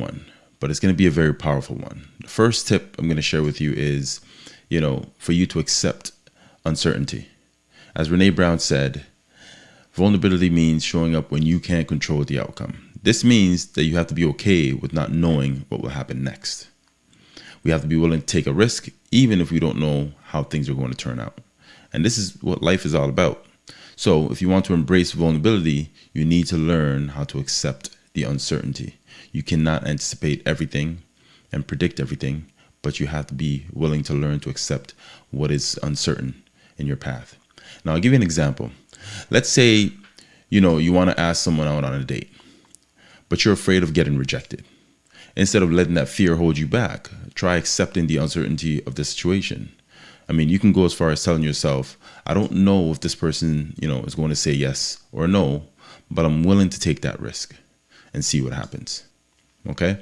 one, but it's going to be a very powerful one. The first tip I'm going to share with you is, you know, for you to accept uncertainty. As Brene Brown said, vulnerability means showing up when you can't control the outcome. This means that you have to be okay with not knowing what will happen next. We have to be willing to take a risk, even if we don't know how things are going to turn out. And this is what life is all about. So if you want to embrace vulnerability, you need to learn how to accept the uncertainty. You cannot anticipate everything and predict everything, but you have to be willing to learn to accept what is uncertain in your path. Now, I'll give you an example. Let's say, you know, you want to ask someone out on a date, but you're afraid of getting rejected. Instead of letting that fear hold you back, try accepting the uncertainty of the situation. I mean, you can go as far as telling yourself, I don't know if this person, you know, is going to say yes or no, but I'm willing to take that risk and see what happens. Okay?